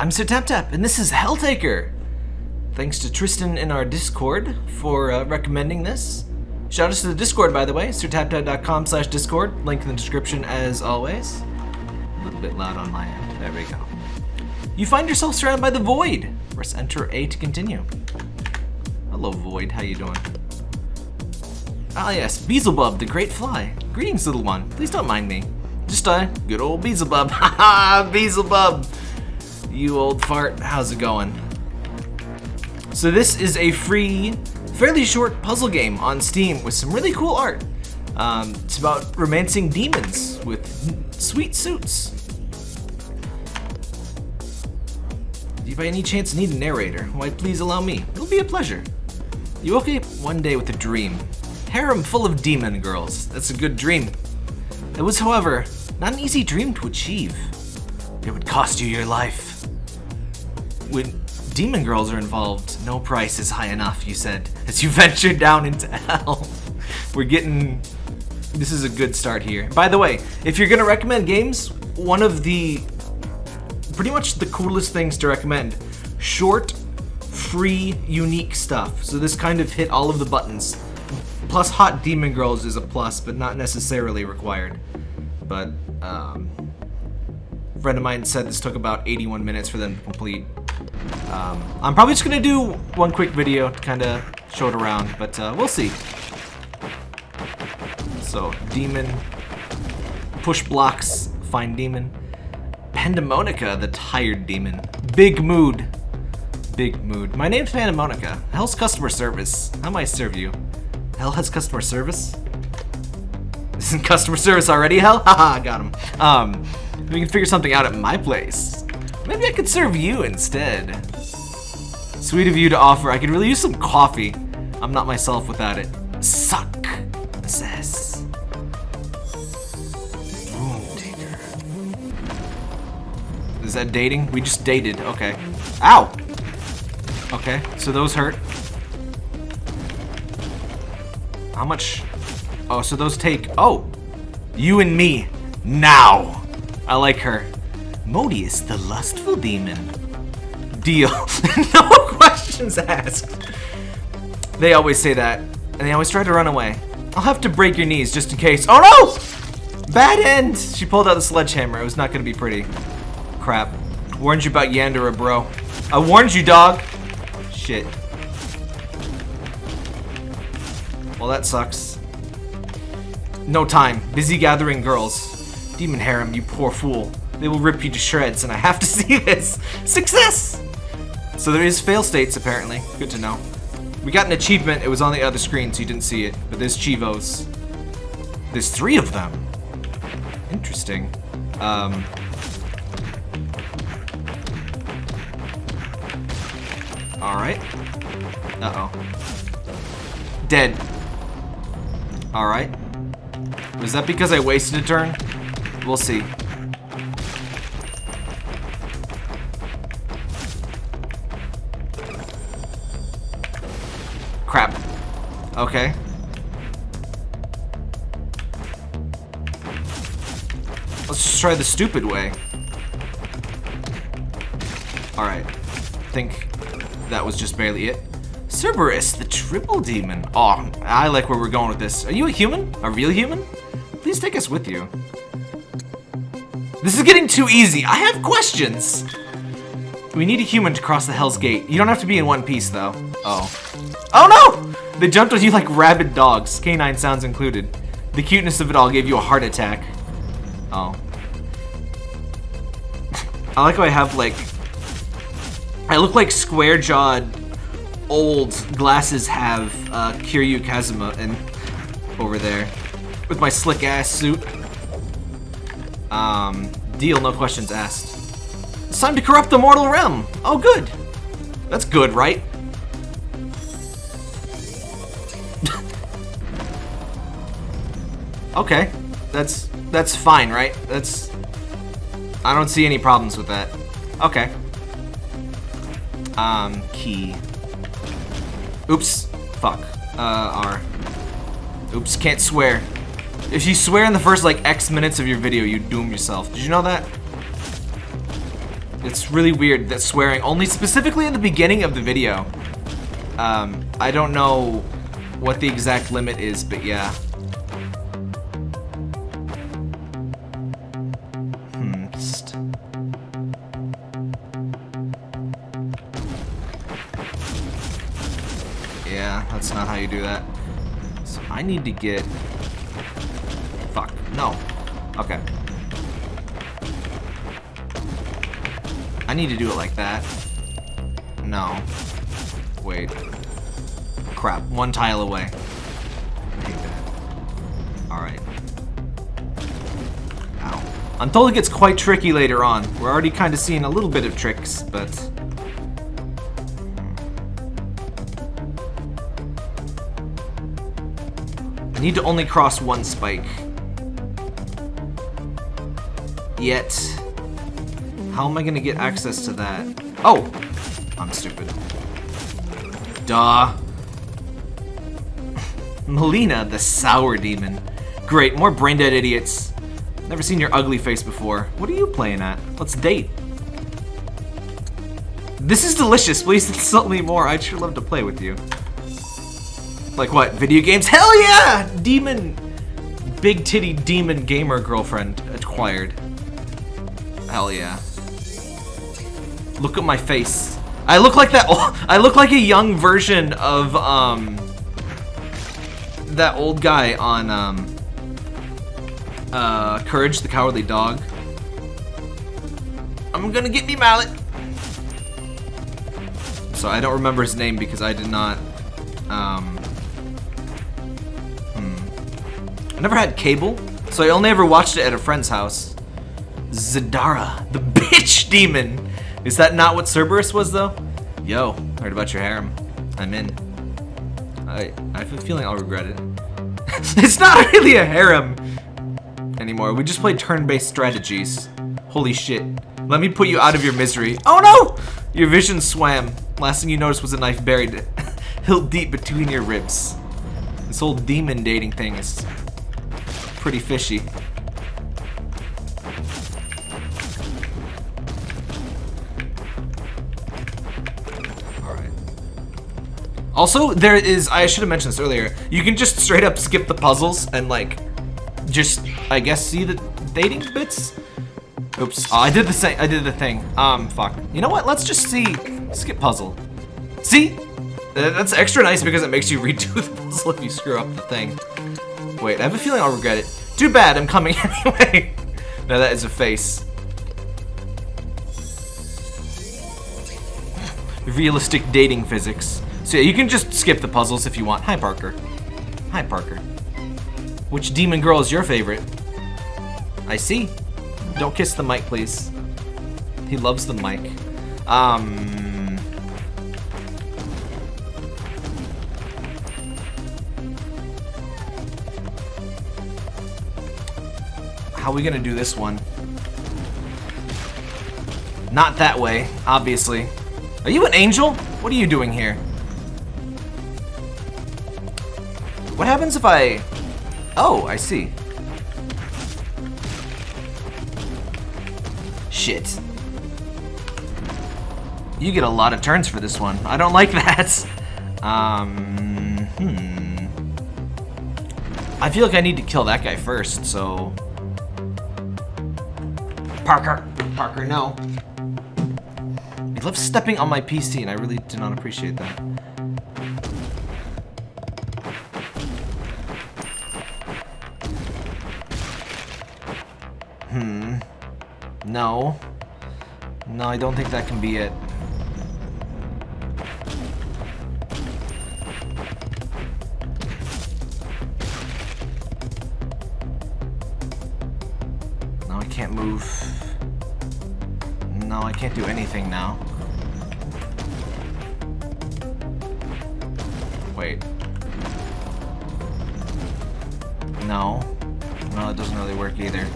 I'm Sir Tap Tap, and this is Helltaker. Thanks to Tristan in our Discord for uh, recommending this. Shout out to the Discord, by the way, sirtaptap.com slash Discord. Link in the description as always. A little bit loud on my end. There we go. You find yourself surrounded by the Void. Press Enter A to continue. Hello, Void. How you doing? Ah, yes, Beelzebub, the Great Fly. Greetings, little one. Please don't mind me. Just a good old Beelzebub. Ha ha, Beelzebub. You old fart. How's it going? So this is a free, fairly short puzzle game on Steam with some really cool art. Um, it's about romancing demons with sweet suits. Do you by any chance need a narrator? Why, please allow me. It'll be a pleasure. You woke up one day with a dream. Harem full of demon girls. That's a good dream. It was, however, not an easy dream to achieve. It would cost you your life. When demon girls are involved, no price is high enough, you said, as you ventured down into hell. We're getting... This is a good start here. By the way, if you're gonna recommend games, one of the... Pretty much the coolest things to recommend. Short, free, unique stuff. So this kind of hit all of the buttons. Plus Hot Demon Girls is a plus, but not necessarily required. But, um... A friend of mine said this took about 81 minutes for them to complete. Um, I'm probably just gonna do one quick video to kind of show it around, but uh, we'll see. So, demon, push blocks, find demon. Pandemonica, the tired demon. Big mood. Big mood. My name's Pandemonica. Hell's customer service. How may I serve you? Hell has customer service? Isn't customer service already hell? Haha, got him. Um, we can figure something out at my place. Maybe I could serve you instead. Sweet of you to offer. I could really use some coffee. I'm not myself without it. Suck. Assess. taker. Is that dating? We just dated. Okay. Ow! Okay, so those hurt. How much? Oh, so those take... Oh! You and me. Now! I like her. Modeus, the lustful demon. Deal. no questions asked. They always say that, and they always try to run away. I'll have to break your knees just in case. Oh no! Bad end! She pulled out the sledgehammer. It was not going to be pretty. Crap. Warned you about Yandere, bro. I warned you, dog. Shit. Well, that sucks. No time. Busy gathering girls. Demon harem, you poor fool. They will rip you to shreds, and I have to see this. Success! So there is fail states, apparently. Good to know. We got an achievement. It was on the other screen, so you didn't see it. But there's Chivos. There's three of them. Interesting. Um... Alright. Uh-oh. Dead. Alright. Was that because I wasted a turn? We'll see. Okay. Let's just try the stupid way. Alright. I think that was just barely it. Cerberus, the triple demon. Oh, I like where we're going with this. Are you a human? A real human? Please take us with you. This is getting too easy. I have questions. We need a human to cross the Hell's Gate. You don't have to be in one piece, though. Oh. Oh no! They jumped on you like rabid dogs, canine sounds included. The cuteness of it all gave you a heart attack. Oh. I like how I have like... I look like square-jawed old glasses have uh, Kiryu Kazuma and over there with my slick ass suit. Um, deal, no questions asked. It's time to corrupt the mortal realm. Oh, good. That's good, right? Okay, that's that's fine, right? That's I don't see any problems with that. Okay. Um, key. Oops. Fuck. Uh, R. Oops, can't swear. If you swear in the first, like, X minutes of your video, you doom yourself. Did you know that? It's really weird that swearing only specifically in the beginning of the video. Um, I don't know what the exact limit is, but yeah. Hmm. Yeah, that's not how you do that. So I need to get... Fuck. No. Okay. I need to do it like that. No. Wait. Crap. One tile away. Alright. Ow. I'm it gets quite tricky later on. We're already kind of seeing a little bit of tricks, but... I need to only cross one spike. Yet... How am I gonna get access to that? Oh! I'm stupid. Duh. Malina, the sour demon. Great, more brain-dead idiots. Never seen your ugly face before. What are you playing at? Let's date. This is delicious. Please insult me more. I'd sure love to play with you. Like what? Video games? Hell yeah! Demon. Big titty demon gamer girlfriend acquired. Hell yeah. Look at my face. I look like that. I look like a young version of um that old guy on um uh Courage the Cowardly Dog. I'm gonna get me mallet. So I don't remember his name because I did not um hmm. I never had cable, so I only ever watched it at a friend's house. Zdrada, the bitch demon. Is that not what Cerberus was, though? Yo, heard about your harem. I'm in. I, I have a feeling I'll regret it. it's not really a harem anymore. We just play turn-based strategies. Holy shit. Let me put you out of your misery. Oh no! Your vision swam. Last thing you noticed was a knife buried hilt deep between your ribs. This whole demon dating thing is pretty fishy. Also, there is, I should have mentioned this earlier, you can just straight up skip the puzzles and like, just, I guess, see the dating bits? Oops, oh, I did the same, I did the thing. Um, fuck. You know what, let's just see, skip puzzle. See? That's extra nice because it makes you redo the puzzle if you screw up the thing. Wait, I have a feeling I'll regret it. Too bad, I'm coming anyway. now that is a face. Realistic dating physics. So yeah, you can just skip the puzzles if you want. Hi, Parker. Hi, Parker. Which demon girl is your favorite? I see. Don't kiss the mic, please. He loves the mic. Um... How are we gonna do this one? Not that way, obviously. Are you an angel? What are you doing here? What happens if I... Oh, I see. Shit. You get a lot of turns for this one. I don't like that. Um, hmm. I feel like I need to kill that guy first, so... Parker! Parker, no. He loves stepping on my PC, and I really do not appreciate that. No. No, I don't think that can be it. No, I can't move. No, I can't do anything now. Wait. No. No, it doesn't really work either.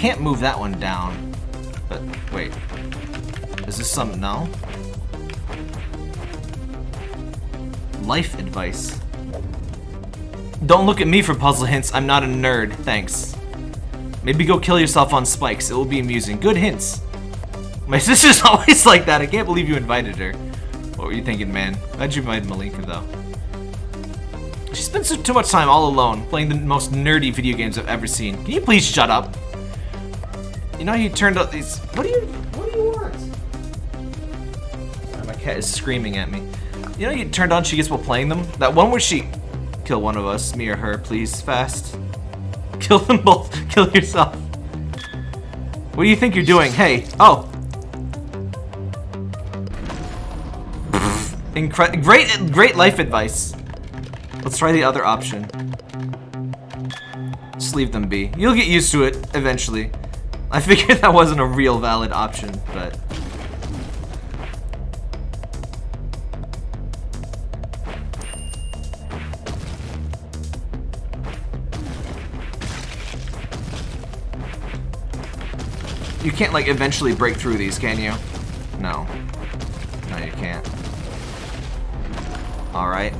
Can't move that one down. But, wait. Is this some... no? Life advice. Don't look at me for puzzle hints. I'm not a nerd. Thanks. Maybe go kill yourself on spikes. It will be amusing. Good hints. My sister's always like that. I can't believe you invited her. What were you thinking, man? Glad you invited Malina, though. She spends too much time all alone, playing the most nerdy video games I've ever seen. Can you please shut up? You know you turned out these... What do you... What do you want? Sorry, my cat is screaming at me. You know you turned on She Gets while playing them? That one where she... Kill one of us, me or her, please, fast. Kill them both. Kill yourself. What do you think you're doing? Hey. Oh. Incre great, great life advice. Let's try the other option. Just leave them be. You'll get used to it eventually. I figured that wasn't a real valid option, but... You can't, like, eventually break through these, can you? No. No, you can't. Alright.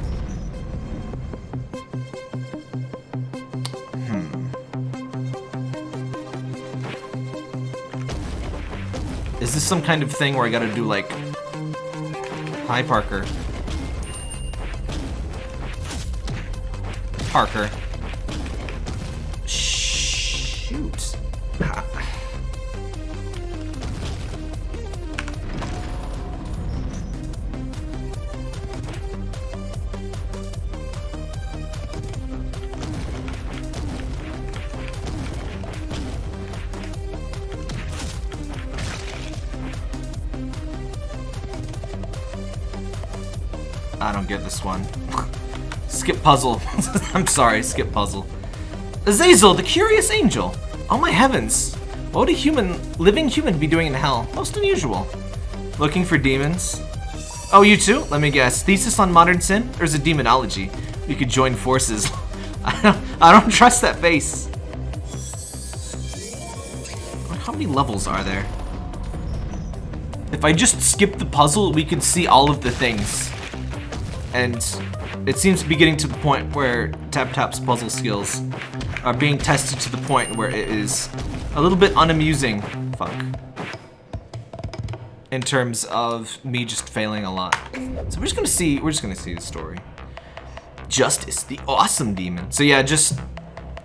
Is this some kind of thing where I gotta do, like... Hi, Parker. Parker. I don't get this one. skip puzzle. I'm sorry, skip puzzle. Azazel, the curious angel. Oh my heavens. What would a human, living human be doing in hell? Most unusual. Looking for demons? Oh, you too? Let me guess. Thesis on modern sin? Or is it demonology? We could join forces. I don't, I don't trust that face. How many levels are there? If I just skip the puzzle, we can see all of the things and it seems to be getting to the point where Tap Tap's puzzle skills are being tested to the point where it is a little bit unamusing. Fuck. In terms of me just failing a lot. So we're just gonna see, we're just gonna see the story. Justice, the awesome demon. So yeah, just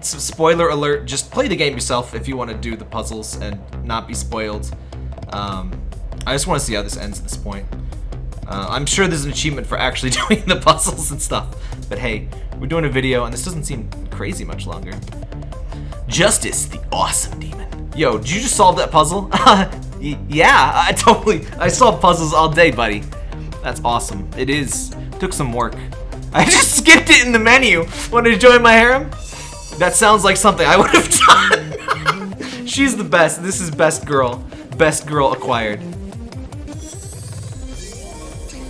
spoiler alert, just play the game yourself if you want to do the puzzles and not be spoiled. Um, I just want to see how this ends at this point. Uh, I'm sure there's an achievement for actually doing the puzzles and stuff. But hey, we're doing a video and this doesn't seem crazy much longer. Justice, the awesome demon. Yo, did you just solve that puzzle? yeah, I totally, I solved puzzles all day, buddy. That's awesome. It is. Took some work. I just skipped it in the menu. Want to join my harem? That sounds like something I would have done. She's the best. This is best girl. Best girl acquired.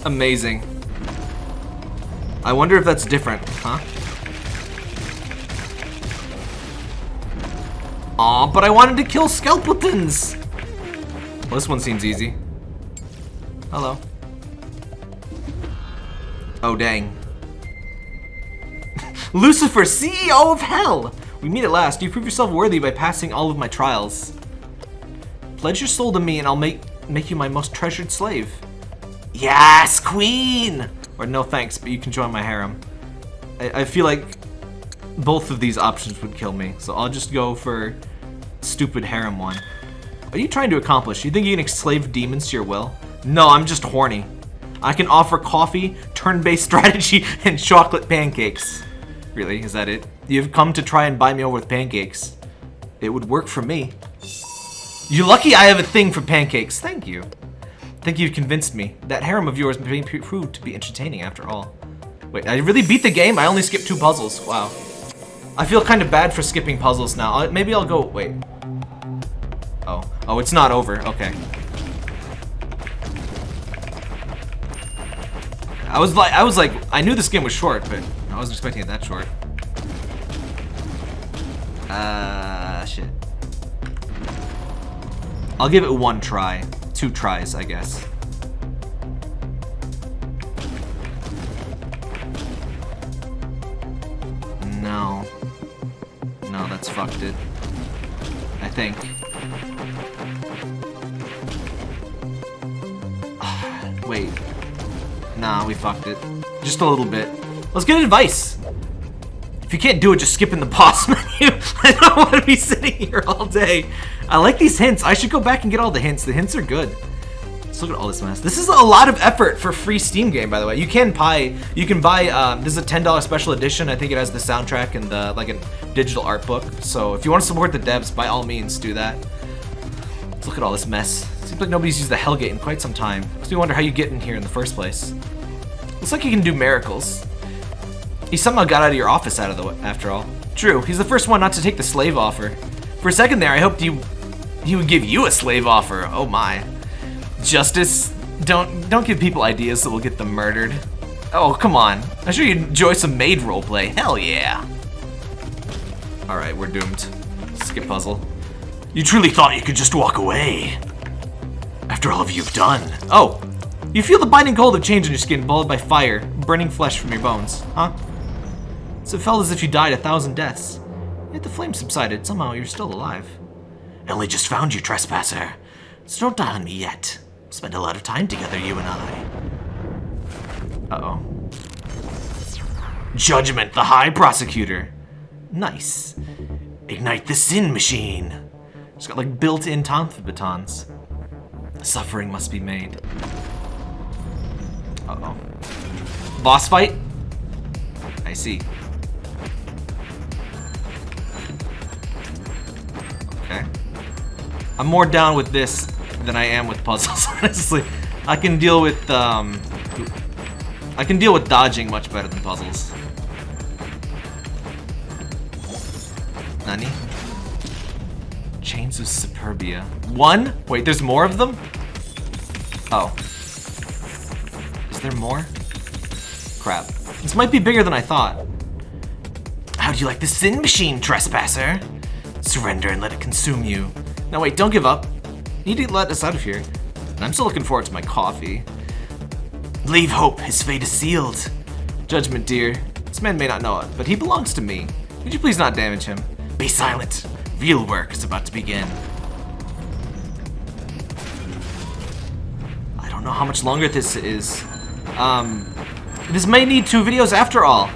Amazing. I wonder if that's different, huh? Aw, but I wanted to kill skeletons! Well, this one seems easy. Hello. Oh, dang. Lucifer, CEO of Hell! We meet at last. You prove yourself worthy by passing all of my trials. Pledge your soul to me and I'll make, make you my most treasured slave. Yes, queen! Or no thanks, but you can join my harem. I, I feel like both of these options would kill me, so I'll just go for stupid harem one. What are you trying to accomplish? You think you can enslave demons to your will? No, I'm just horny. I can offer coffee, turn-based strategy, and chocolate pancakes. Really, is that it? You've come to try and buy me over with pancakes. It would work for me. You're lucky I have a thing for pancakes. Thank you think you've convinced me. That harem of yours may proved to be entertaining after all. Wait, I really beat the game? I only skipped two puzzles. Wow. I feel kind of bad for skipping puzzles now. I'll, maybe I'll go... Wait. Oh. Oh, it's not over. Okay. I was like, I was like, I knew this game was short, but I wasn't expecting it that short. Uh, shit. I'll give it one try. Two tries, I guess. No. No, that's fucked it. I think. Wait. Nah, we fucked it. Just a little bit. Let's get advice. If you can't do it, just skip in the boss menu. I don't want to be sitting here all day. I like these hints. I should go back and get all the hints. The hints are good. Let's look at all this mess. This is a lot of effort for free Steam game, by the way. You can buy, you can buy, um, this is a $10 special edition. I think it has the soundtrack and the, like a digital art book. So if you want to support the devs, by all means, do that. Let's look at all this mess. Seems like nobody's used the Hellgate in quite some time. Makes me wonder how you get in here in the first place. Looks like you can do miracles. He somehow got out of your office out of the way, after all. True, he's the first one not to take the slave offer. For a second there, I hoped you he would give you a slave offer. Oh my. Justice, don't don't give people ideas that will get them murdered. Oh, come on. I'm sure you enjoy some maid roleplay. Hell yeah. Alright, we're doomed. Skip puzzle. You truly thought you could just walk away. After all of you've done. Oh, you feel the biting cold of change in your skin, followed by fire, burning flesh from your bones, huh? So it felt as if you died a thousand deaths. Yet the flame subsided, somehow you're still alive. Only just found you, trespasser. So don't die on me yet. Spend a lot of time together, you and I. Uh-oh. Judgment, the High Prosecutor. Nice. Ignite the Sin Machine. It's got like built-in Tonfa batons. Suffering must be made. Uh-oh. Boss fight? I see. I'm more down with this than I am with puzzles, honestly. I can deal with, um... I can deal with dodging much better than puzzles. Nani? Chains of Superbia. One? Wait, there's more of them? Oh. Is there more? Crap. This might be bigger than I thought. How do you like the sin machine, trespasser? Surrender and let it consume you. No, wait, don't give up. You need to let us out of here. And I'm still looking forward to my coffee. Leave hope, his fate is sealed. Judgment, dear. This man may not know it, but he belongs to me. Would you please not damage him? Be silent. Real work is about to begin. I don't know how much longer this is. Um, this may need two videos after all.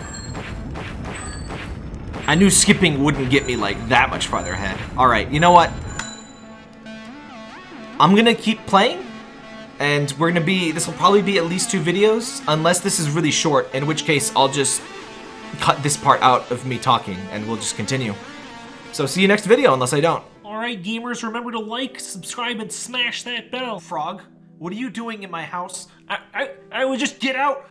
I knew skipping wouldn't get me like that much farther ahead. Alright, you know what? I'm gonna keep playing, and we're gonna be, this will probably be at least two videos, unless this is really short, in which case I'll just cut this part out of me talking, and we'll just continue. So see you next video, unless I don't. Alright gamers, remember to like, subscribe, and smash that bell. Frog, what are you doing in my house? I, I, I would just get out.